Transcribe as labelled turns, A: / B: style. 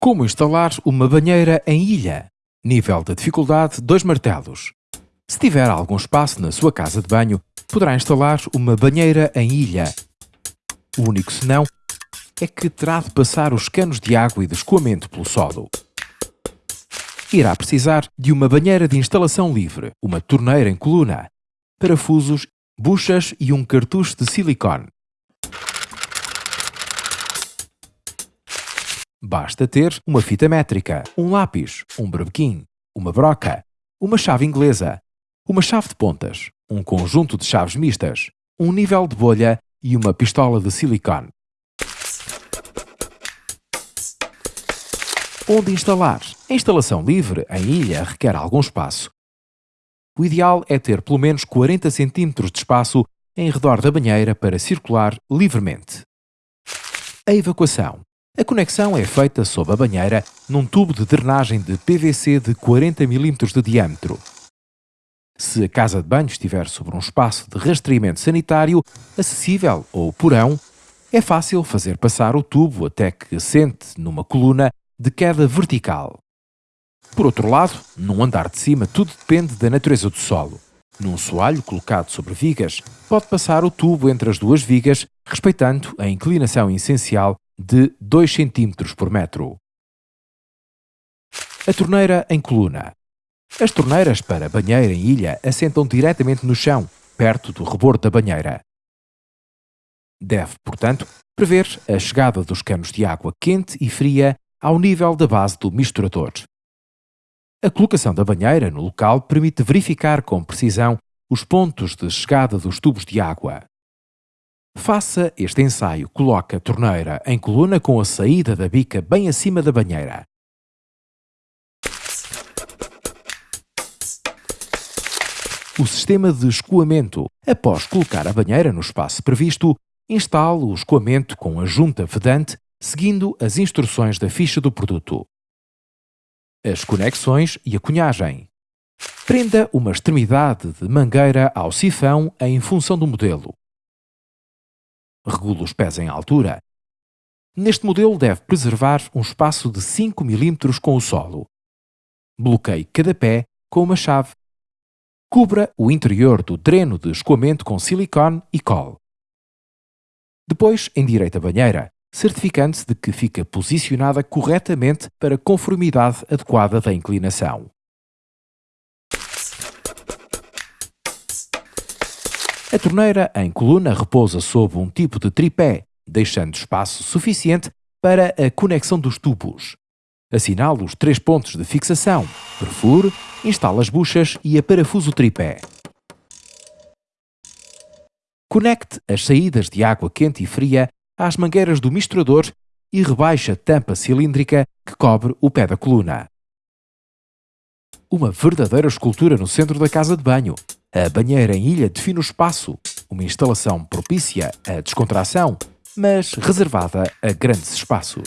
A: Como instalar uma banheira em ilha? Nível de dificuldade 2 martelos. Se tiver algum espaço na sua casa de banho, poderá instalar uma banheira em ilha. O único senão é que terá de passar os canos de água e de escoamento pelo solo. Irá precisar de uma banheira de instalação livre, uma torneira em coluna, parafusos, buchas e um cartucho de silicone. Basta ter uma fita métrica, um lápis, um berbequim, uma broca, uma chave inglesa, uma chave de pontas, um conjunto de chaves mistas, um nível de bolha e uma pistola de silicone. Onde instalar? A instalação livre em ilha requer algum espaço. O ideal é ter pelo menos 40 cm de espaço em redor da banheira para circular livremente. A evacuação. A conexão é feita sob a banheira num tubo de drenagem de PVC de 40 mm de diâmetro. Se a casa de banho estiver sobre um espaço de rastreamento sanitário acessível ou porão, é fácil fazer passar o tubo até que sente numa coluna de queda vertical. Por outro lado, num andar de cima tudo depende da natureza do solo. Num soalho colocado sobre vigas, pode passar o tubo entre as duas vigas, respeitando a inclinação essencial de 2 cm por metro. A torneira em coluna. As torneiras para banheira em ilha assentam diretamente no chão, perto do rebordo da banheira. Deve, portanto, prever a chegada dos canos de água quente e fria ao nível da base do misturador. A colocação da banheira no local permite verificar com precisão os pontos de chegada dos tubos de água. Faça este ensaio. Coloque a torneira em coluna com a saída da bica bem acima da banheira. O sistema de escoamento. Após colocar a banheira no espaço previsto, instale o escoamento com a junta vedante, seguindo as instruções da ficha do produto. As conexões e a cunhagem. Prenda uma extremidade de mangueira ao sifão em função do modelo regula os pés em altura. Neste modelo deve preservar um espaço de 5 mm com o solo. Bloqueie cada pé com uma chave. Cubra o interior do dreno de escoamento com silicone e colle. Depois, endireite a banheira, certificando-se de que fica posicionada corretamente para conformidade adequada da inclinação. A torneira em coluna repousa sob um tipo de tripé, deixando espaço suficiente para a conexão dos tubos. Assinale os três pontos de fixação, perfure, instale as buchas e aparafuso o tripé. Conecte as saídas de água quente e fria às mangueiras do misturador e rebaixe a tampa cilíndrica que cobre o pé da coluna. Uma verdadeira escultura no centro da casa de banho, a banheira em ilha define o espaço, uma instalação propícia à descontração, mas reservada a grandes espaços.